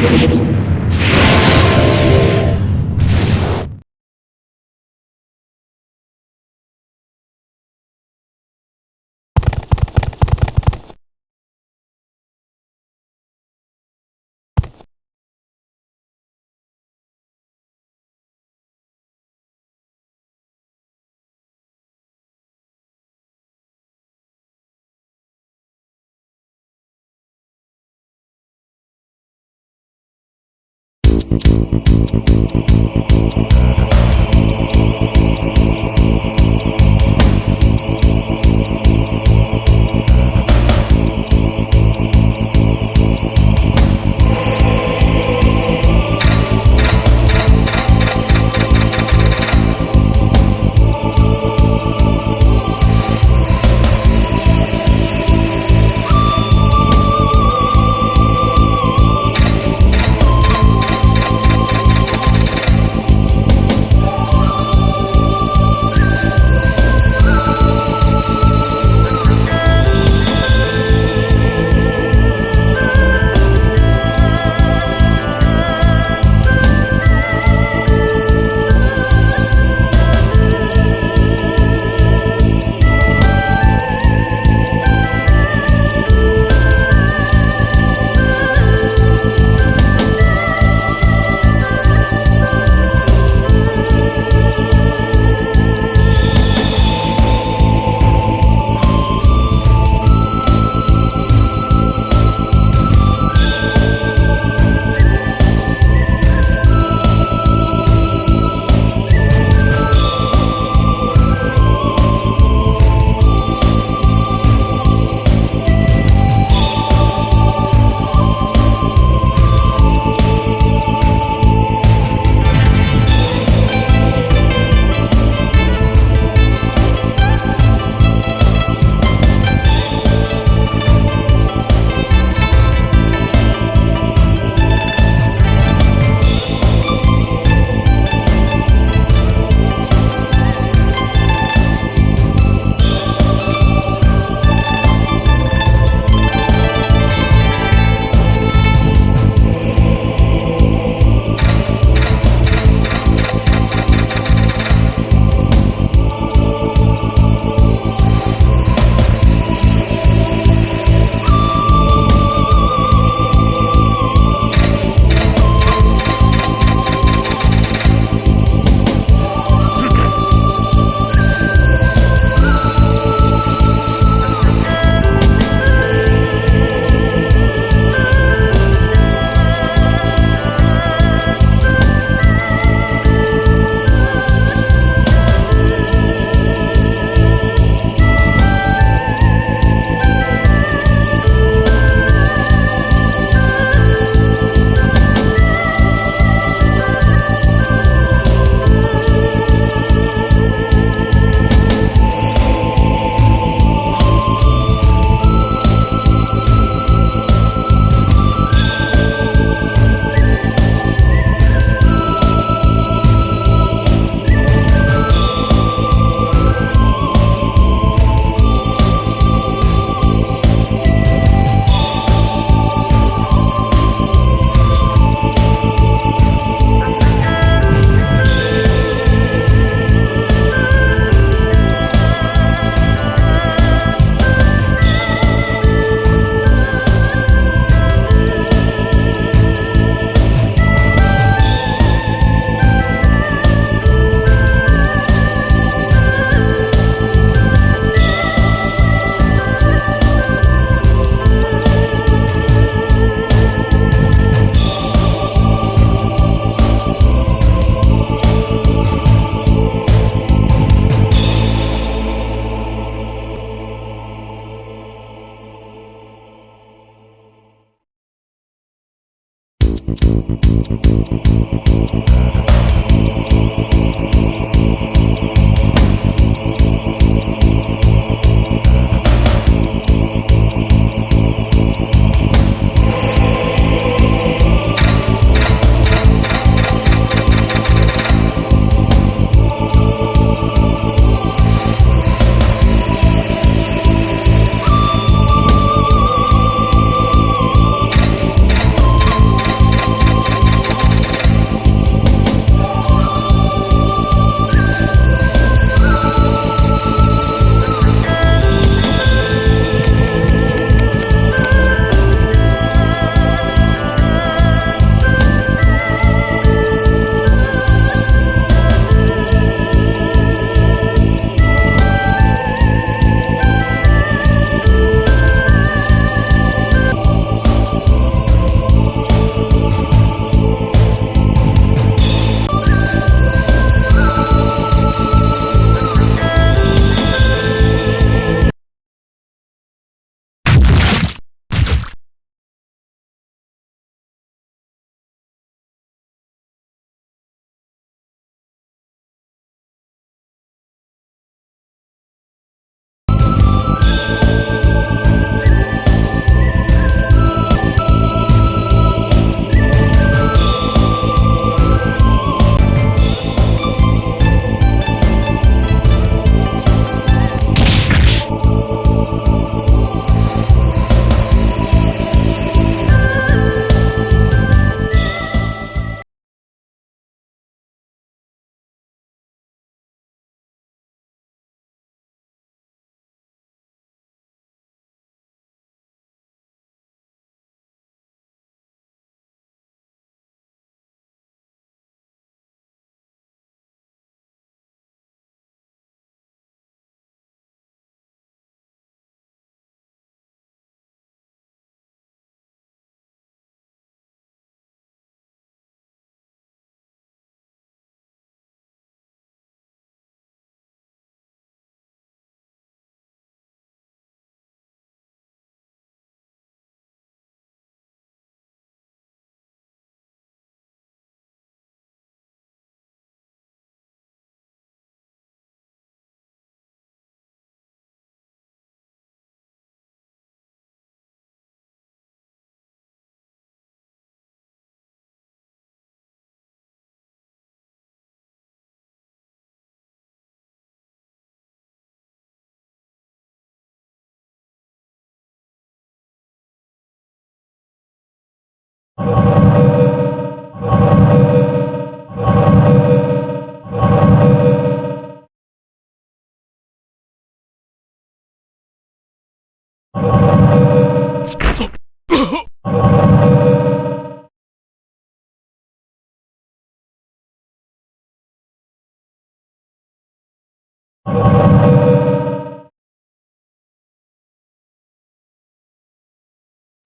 Thank you. the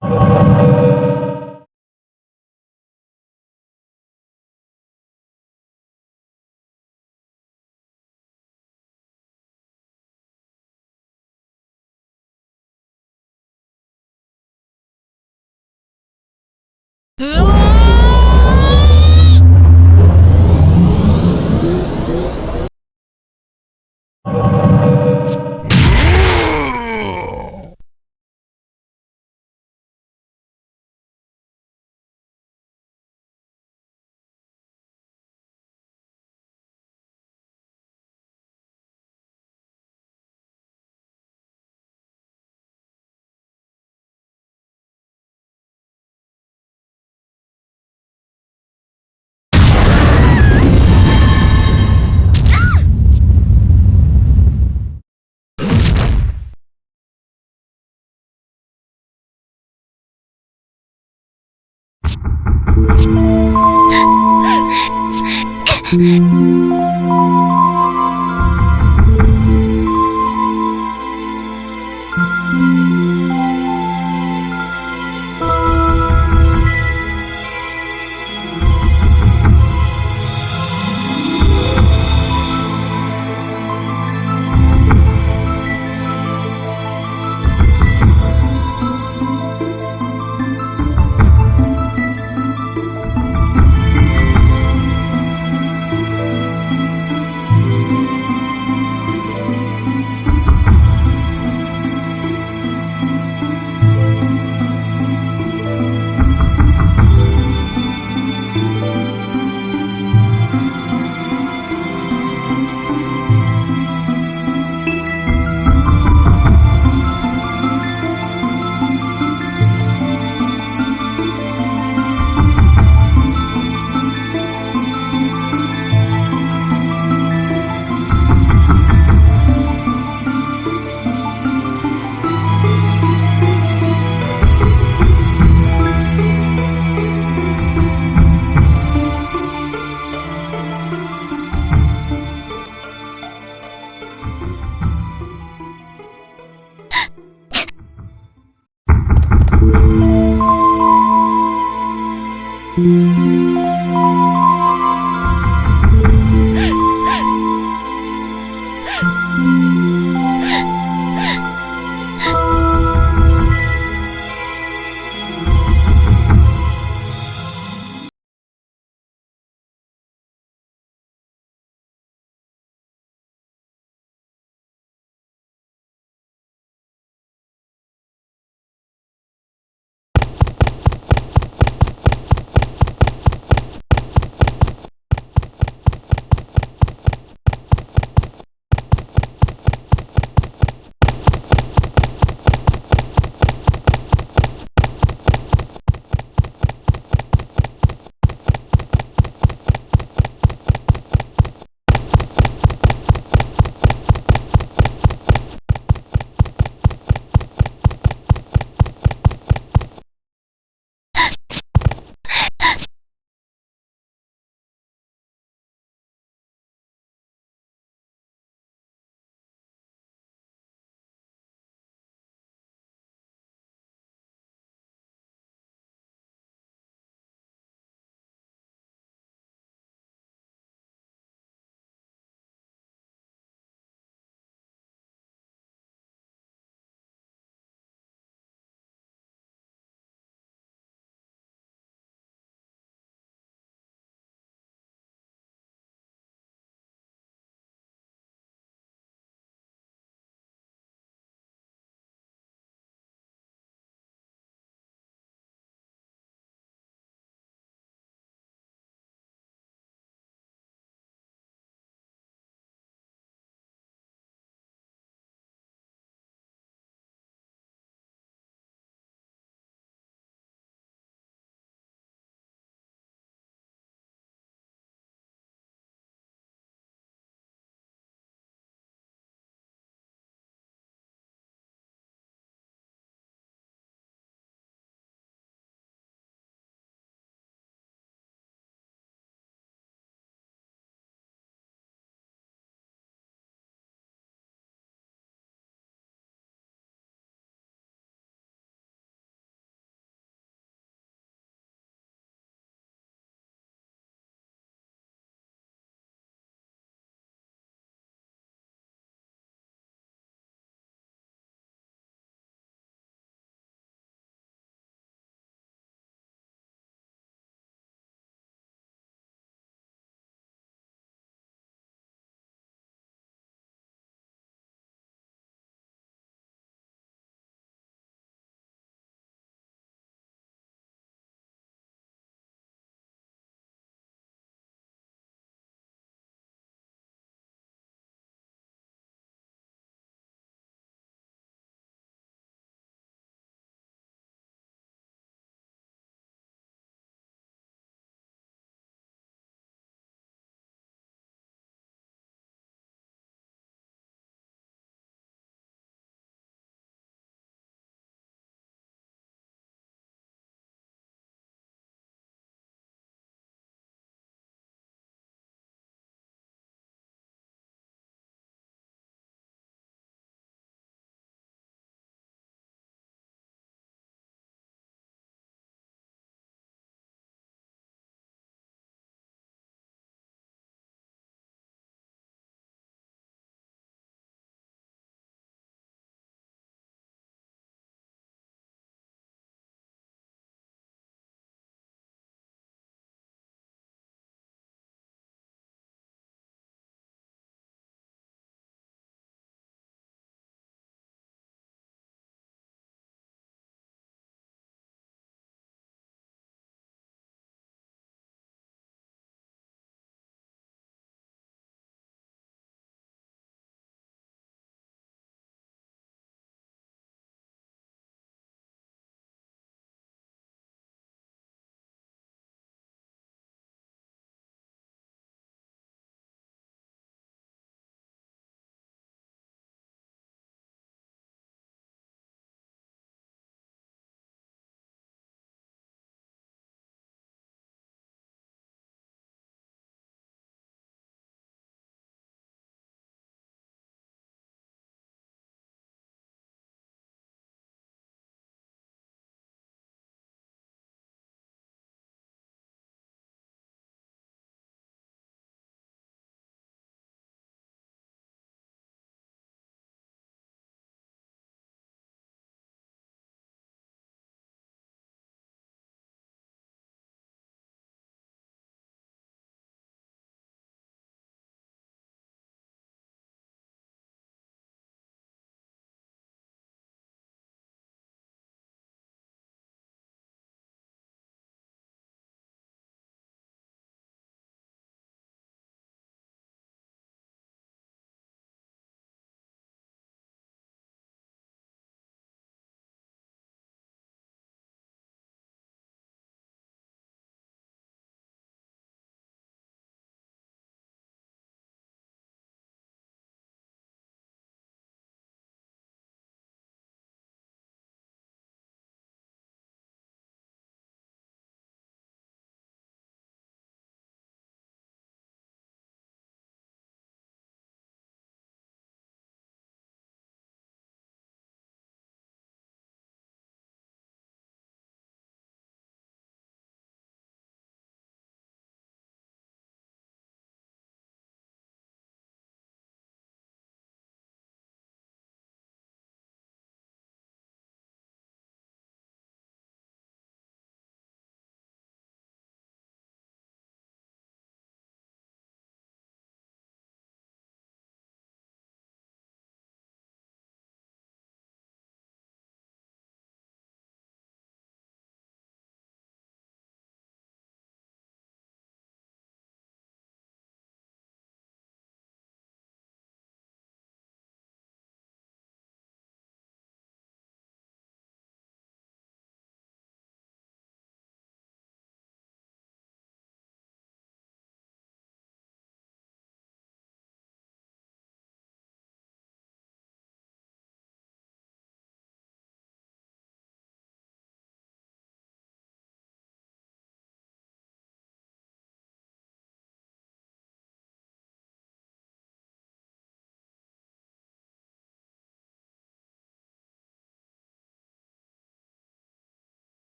you mm.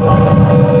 You